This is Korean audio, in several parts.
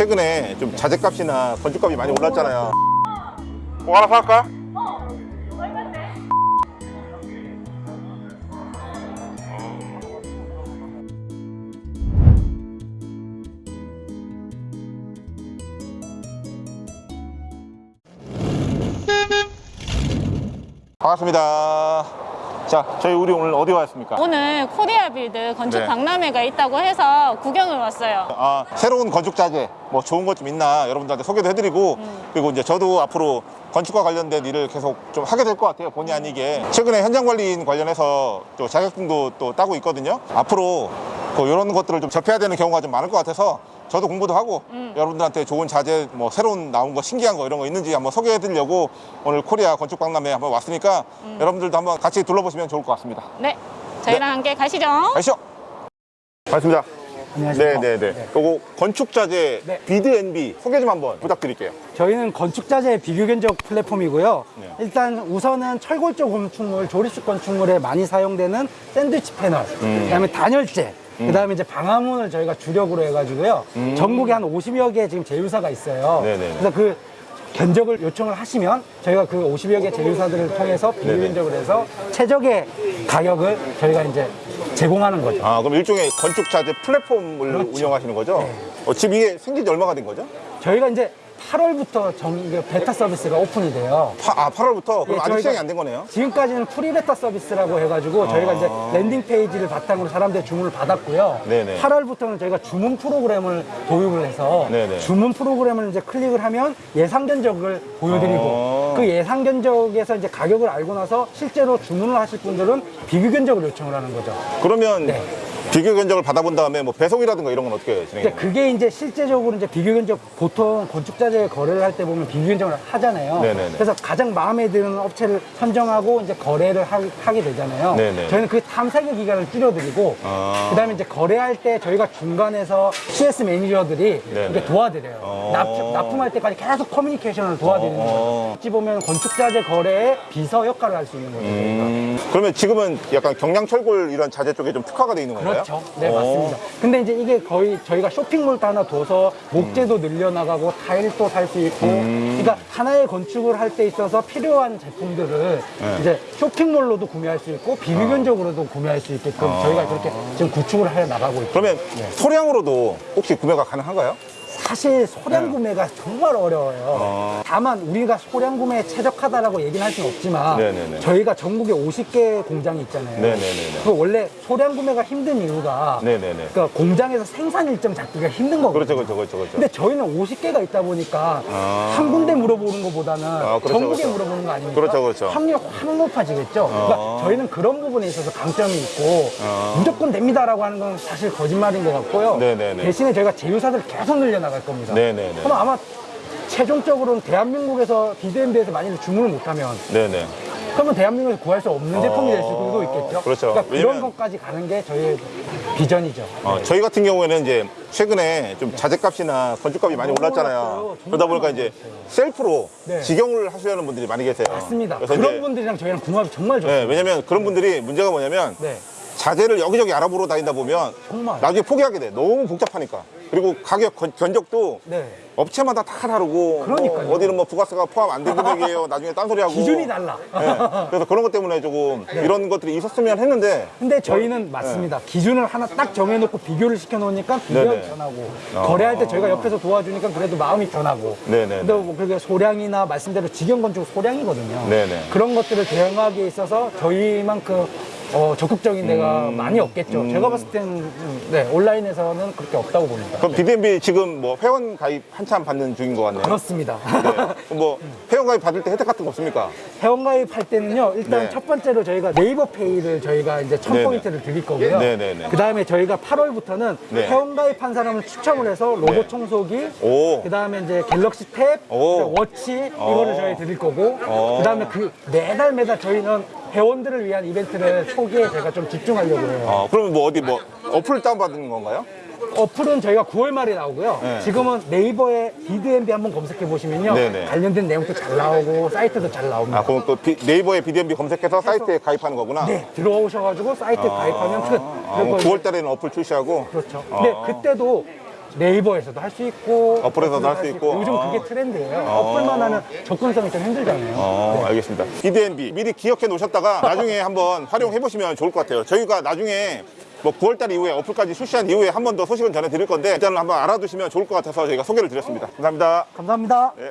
최근에 좀 자재값이나 건축값이 많이 올랐잖아요. 뭐 하나 살까? 반갑습니다. 자, 저희 우리 오늘 어디 왔습니까? 오늘 코리아 빌드 건축 네. 박람회가 있다고 해서 구경을 왔어요. 아, 새로운 건축 자재 뭐 좋은 것 좀 있나 여러분들한테 소개도 해드리고 그리고 이제 저도 앞으로 건축과 관련된 일을 계속 좀 하게 될 것 같아요 본의 아니게 최근에 현장 관리인 관련해서 또 자격증도 또 따고 있거든요 앞으로 그 이런 것들을 좀 접해야 되는 경우가 좀 많을 것 같아서 저도 공부도 하고 여러분들한테 좋은 자재 뭐 새로운 나온 거 신기한 거 이런 거 있는지 한번 소개해 드리려고 오늘 코리아 건축 박람회 한번 왔으니까 여러분들도 한번 같이 둘러보시면 좋을 것 같습니다 네, 저희랑 함께 가시죠. 가시죠 반갑습니다 안녕하십니까. 네네 네. 요거 건축자재 네. 비드앤비 소개 좀 한번 부탁드릴게요. 저희는 건축자재 비교 견적 플랫폼이고요. 네. 일단 우선은 철골조 건축물, 조립식 건축물에 많이 사용되는 샌드위치 패널, 음. 그다음에 단열재, 그다음에 이제 방화문을 저희가 주력으로 해가지고요. 전국에 한 50여 개 지금 제휴사가 있어요. 음. 네네네. 그래서 그 견적을 요청을 하시면 저희가 그 50여 개 제휴사들을 통해서 비교 네네. 견적을 해서 최적의 가격을 저희가 이제 제공하는 거죠. 아 그럼 일종의 건축 자재 플랫폼을 그렇죠. 운영하시는 거죠? 네. 어, 지금 이게 생긴 지 얼마가 된 거죠? 저희가 이제 8월부터 정, 베타 서비스가 오픈이 돼요. 파- 아 8월부터 그럼 예, 아직 시작이 안 된 거네요? 지금까지는 pre-beta 서비스라고 해가지고 저희가 이제 landing page를 바탕으로 사람들의 주문을 받았고요. 네네. 8월부터는 저희가 주문 프로그램을 도입을 해서 네네. 주문 프로그램을 이제 클릭을 하면 예상 견적을 보여드리고 어. 그 예상 견적에서 이제 가격을 알고 나서 실제로 주문을 하실 분들은 비교 견적을 요청을 하는 거죠. 그러면 네. 비교 견적을 받아본 다음에 뭐 배송이라든가 이런 건 어떻게 진행해요? 그게 이제 실제적으로 이제 비교 견적 보통 건축자재 거래를 할 때 보면 비교 견적을 하잖아요. 네네네. 그래서 가장 마음에 드는 업체를 선정하고 이제 거래를 하, 게 되잖아요. 네네. 저희는 그 탐색의 기간을 줄여드리고 아. 그다음에 이제 거래할 때 저희가 중간에서 CS 매니저들이. 이렇게 도와드려요. 어. 납품, 납품할 때까지 계속 커뮤니케이션을 도와드리는 어. 거예요. 어찌 보면 건축자재 거래의 비서 역할을 할 수 있는 거죠. 음, 그러면 지금은 약간 경량철골 이런 자재 쪽에 좀 특화가 돼 있는 건가요? 그렇죠. 네, 어. 맞습니다. 근데 이제 이게 거의 저희가 쇼핑몰도 하나 둬서 목재도 늘려나가고 타일도 살 수 있고, 그러니까 하나의 건축을 할 때 있어서 필요한 제품들을 이제 쇼핑몰로도 구매할 수 있고, 비비견적으로도 구매할 수 있게끔 저희가 그렇게 지금 구축을 해 나가고 있고. 그러면 소량으로도 혹시 구매가 가능한가요? 사실 소량 구매가 정말 어려워요. 네. 어. 다만 우리가 소량 구매에 최적화다라고 얘기는 할 수는 없지만 네네네. 저희가 전국에 50개 공장이 있잖아요. 네네네네. 그 원래 소량 구매가 힘든 이유가 네네네. 그러니까 공장에서 생산 일정 잡기가 힘든 거거든요. 그렇죠, 그렇죠, 그렇죠, 그렇죠. 근데 저희는 50개가 있다 보니까 아. 한 군데 물어보는 것보다는 그렇죠, 전국에 그렇죠. 물어보는 거 아닙니까? 그렇죠, 그렇죠. 확률이 확 높아지겠죠. 그러니까 아. 저희는 그런 부분에 있어서 강점이 있고 아. 무조건 됩니다라고 하는 건 사실 거짓말인 것 같고요. 네네네. 대신에 저희가 제휴사들 계속 늘려 나갈 겁니다. 네네네. 그럼 아마 최종적으로는 대한민국에서 비대면에서 만약에 주문을 못하면 네네. 그러면 대한민국에서 구할 수 없는 제품이 될 수도 있겠죠. 그렇죠. 러니까 그런 것까지 가는 게 저희의 비전이죠. 어, 저희 같은 경우에는 이제 최근에 좀 자재값이나 건축값이 많이 너무 올랐잖아요. 그러다 보니까 이제 셀프로 네. 직영을 하시려는 분들이 많이 계세요. 맞습니다. 그래서 그런 이제 분들이랑 저희랑 궁합이 정말 좋습니다. 네, 왜냐면 그런 분들이 문제가 뭐냐면 네. 자재를 여기저기 알아보러 다니다 보면 정말. 나중에 포기하게 돼. 너무 복잡하니까. 그리고 가격 건- 견적도 네. 업체마다 다 다르고 그러니까요. 뭐 어디는 뭐 부가세가 포함 안 된 금액이에요. 나중에 딴소리 하고 기준이 달라. 네. 그래서 그런 것 때문에 조금 이런 것들이 있었으면 했는데 근데 저희는 맞습니다. 기준을 하나 딱 정해놓고 비교를 시켜놓으니까 비교가 네네. 편하고 어. 거래할 때 저희가 옆에서 도와주니까 그래도 마음이 편하고 네네네. 근데 뭐 그게 소량이나 말씀대로 직영 건축 소량이거든요. 네네. 그런 것들을 대응하기에 있어서 저희만큼 어, 적극적인 데가 음. 많이 없겠죠. 제가 봤을 때는 음, 네, 온라인에서는 그렇게 없다고 봅니다. 그럼 비드앤비 지금 뭐 회원 가입 한참 받는 중인 것 같네요. 그렇습니다. 네. 뭐 회원 가입 받을 때 혜택 같은 거 없습니까? 회원 가입 할 때는요, 일단 네. 첫 번째로 저희가 네이버 페이를 저희가 이제 천. 포인트를 드릴 거고요. 네네네. 그 다음에 저희가 8월부터는 네. 회원 가입한 사람을 추첨을 해서 네. 청소기, 오. 그 다음에 이제 갤럭시 탭, 오. 워치, 이거를 저희 드릴 거고, 어. 그 다음에 그 매달 매달 저희는 회원들을 위한 이벤트를 초기에 제가 좀 집중하려고 해요. 어, 그러면 뭐 어디 뭐 어플 다운받는 건가요? 어플은 저희가 9월 말에 나오고요. 네. 지금은 네이버에 비드앤비 한번 검색해 보시면요. 네네. 관련된 내용도 잘 나오고, 사이트도 잘 나옵니다. 아, 그럼 그 비- 네이버에 비드앤비 검색해서 사이트에 가입하는 거구나. 네, 들어오셔가지고 사이트에 가입하면 끝. 아, 뭐 그리고 9월 달에는 어플 출시하고. 그렇죠. 아. 근데 그때도 네이버에서도 할 수 있고 어플에서도 할 수 있고. 요즘 아. 그게 트렌드예요. 어. 어플만 하면 접근성이 좀 힘들잖아요. 어, 네. 알겠습니다. BDNB 미리 기억해 놓으셨다가 나중에 한번 활용해 보시면 좋을 것 같아요. 저희가 나중에 뭐 9월달 이후에 어플까지 출시한 이후에 한 번 더 소식은 전해드릴 건데 일단은 한번 알아두시면 좋을 것 같아서 저희가 소개를 드렸습니다. 감사합니다. 감사합니다. 네.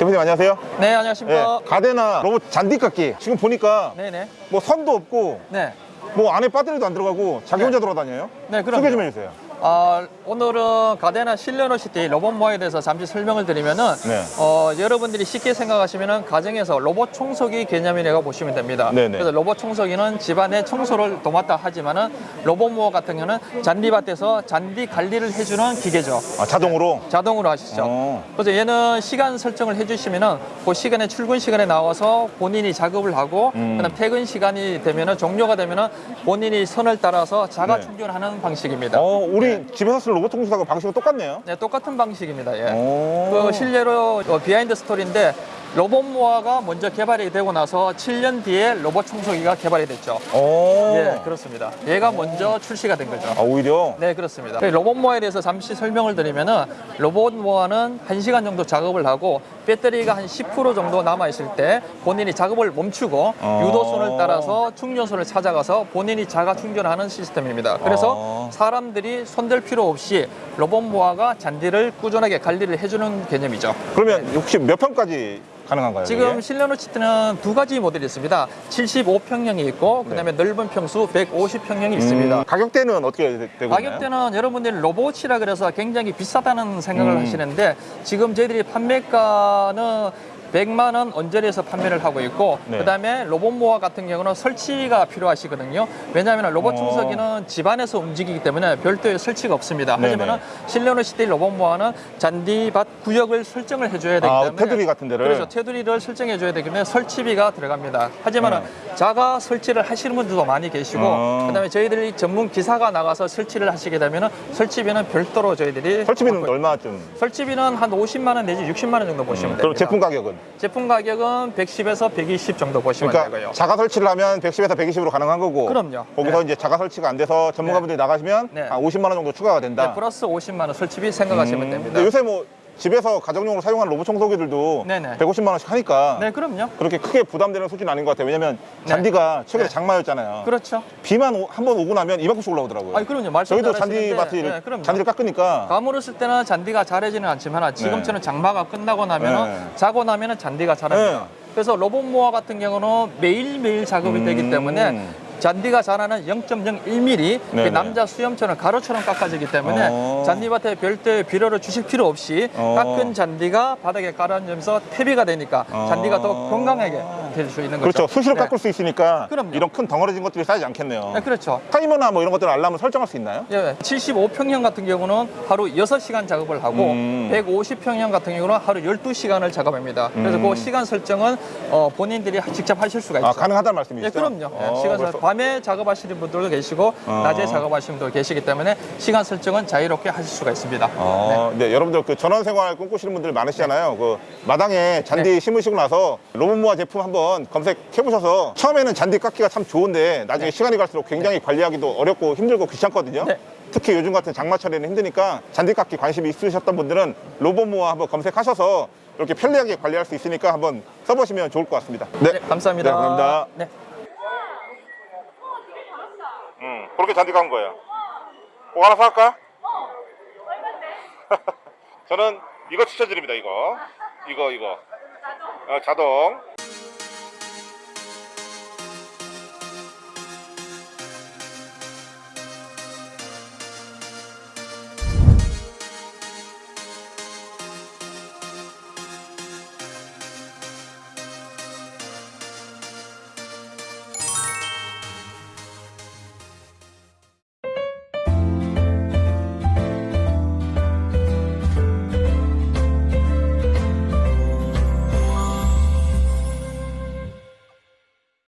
대표님 안녕하세요. 네, 예, 안녕하십니까. 가데나 로봇 잔디깎기 지금 보니까 네, 네. 뭐 선도 없고 네. 뭐 안에 배터리도 안 들어가고 자기 네. 혼자 돌아다녀요. 네, 그럼요. 소개 좀 해주세요. 아, 오늘은 가데나 실내노시티 로봇 모아에 대해서 잠시 설명을 드리면은 네. 어, 여러분들이 쉽게 생각하시면은 가정에서 로봇 청소기 개념이라고 보시면 됩니다. 네네. 그래서 로봇 청소기는 집안의 청소를 도맡아 하지만은 로봇 모아 같은 경우는 잔디밭에서 잔디 관리를 해주는 기계죠. 아, 자동으로. 자동으로 하시죠. 어. 그래서 얘는 시간 설정을 해주시면은 그 시간에 출근 시간에 나와서 본인이 작업을 하고 음. 그다음 퇴근 시간이 되면은 종료가 되면은 본인이 선을 따라서 자가 네. 충전하는 방식입니다. 어, 우리 집에서 쓸 로봇 청소기하고 방식은 똑같네요. 네, 똑같은 방식입니다. 예. 오. 그 실례로 어, behind story인데 로봇 mower가 먼저 개발이 되고 나서 7년 뒤에 로봇 청소기가 개발이 됐죠. 오. 예, 그렇습니다. 얘가 먼저 출시가 된 거죠. 아, 오히려. 네, 그렇습니다. 그 로봇 mower에 대해서 잠시 설명을 드리면은 로봇 모아는 1시간 정도 작업을 하고 배터리가 한 10% 정도 남아 있을 때 본인이 작업을 멈추고 어. 유도선을 따라서 충전소를 찾아가서 본인이 자가 충전하는 시스템입니다. 그래서 어. 사람들이 손댈 필요 없이 로봇 모아가 잔디를 꾸준하게 관리를 해주는 개념이죠. 그러면 혹시 몇 평까지 가능한가요? 지금 이게? 실내노치트는 두 가지 모델이 있습니다. 75평형이 있고 그다음에 넓은 평수 150평형이 있습니다. 음, 가격대는 어떻게 되- 되고? 가격대는 여러분들이 로봇이라 그래서 굉장히 비싸다는 생각을 음. 하시는데 지금 저희들이 판매가는 100만 원 언저리에서 판매를 하고 있고 네. 그 다음에 로봇 모아 같은 경우는 설치가 필요하시거든요. 왜냐하면 로봇 어. 청소기는 집안에서 움직이기 때문에 별도의 설치가 없습니다. 하지만 실내로 시대 로봇 모아는 잔디밭 구역을 설정을 해줘야 되기 아, 때문에 테두리 같은 데를? 그렇죠. 테두리를 설정해 줘야 되기 때문에 설치비가 들어갑니다. 하지만 네. 자가 설치를 하시는 분들도 많이 계시고 어. 그 다음에 저희들이 전문 기사가 나가서 설치를 하시게 되면 설치비는 별도로 저희들이 설치비는 얼마쯤? 설치비는 한 50만 원 내지 60만 원 정도 보시면 됩니다. 그럼 제품 가격은? 제품 가격은 110에서 120 정도 보시면 그러니까 되고요. 자가 설치를 하면 110에서 120으로 가능한 거고 그럼요. 거기서 네. 이제 자가 설치가 안 돼서 전문가분들이 나가시면 네. 한 50만 원 정도 추가가 된다. 네, 플러스 50만 원 설치비 생각하시면 음, 됩니다. 요새 뭐 집에서 가정용으로 사용하는 로봇 청소기들도 네네. 150만 원씩 하니까 네, 그럼요. 그렇게 크게 부담되는 수준은 아닌 것 같아요. 왜냐면 네. 잔디가 최근에 네. 장마였잖아요. 그렇죠. 비만 한 번 오고 나면 이만큼씩 올라오더라고요. 아니, 그럼요. 저희도 잔디밭을 네. 잔디를 깎으니까 가물을 쓸 때는 잔디가 자라지는 않지만 지금처럼 장마가 끝나고 나면 네. 자고 나면 잔디가 자랍니다. 네. 그래서 로봇 모아 같은 경우는 매일매일 작업이 되기 음. 때문에 잔디가 자라는 0.01mm 네네. 남자 수염처럼 가루처럼 깎아지기 때문에 어. 잔디밭에 별도의 비료를 주실 필요 없이 어. 깎은 잔디가 바닥에 깔아지면서 퇴비가 되니까 어. 잔디가 더 건강하게 될 수 있는 거죠. 그렇죠. 수시로 네. 깎을 수 있으니까 그럼요. 이런 큰 덩어리진 것들이 쌓이지 않겠네요. 네, 그렇죠. 타이머나 뭐 이런 것들 알람을 설정할 수 있나요? 예, 75평형 같은 경우는 하루 6시간 작업을 하고 음. 150평형 같은 경우는 하루 12시간을 작업합니다. 그래서 음. 그 시간 설정은 어, 본인들이 직접 하실 수가 있죠. 아, 가능하다는 말씀이시죠? 예, 그럼요. 예, 어, 시간 설 벌써- 밤에 작업하시는 분들도 계시고 어. 낮에 작업하시는 분도 계시기 때문에 시간 설정은 자유롭게 하실 수가 있습니다. 어, 네. 여러분들 그 전원 생활 꿈꾸시는 분들 많으시잖아요. 그 마당에 잔디 네. 심으시고 나서 로봇 모아 제품 한번 검색해 보셔서 처음에는 잔디 깎기가 참 좋은데 나중에 시간이 갈수록 굉장히 관리하기도 어렵고 힘들고 귀찮거든요. 네. 특히 요즘 같은 장마철에는 힘드니까 잔디 깎기 관심이 있으셨던 분들은 로봇모아 한번 검색하셔서 이렇게 편리하게 관리할 수 있으니까 한번 써보시면 좋을 것 같습니다. 네, 감사합니다. 네, 감사합니다. 네. 응, 그렇게 잔디 깎은 거예요. 뭐 하나 사갈까? 저는 이거 추천드립니다, 이거. 이거, 이거. 어, 자동.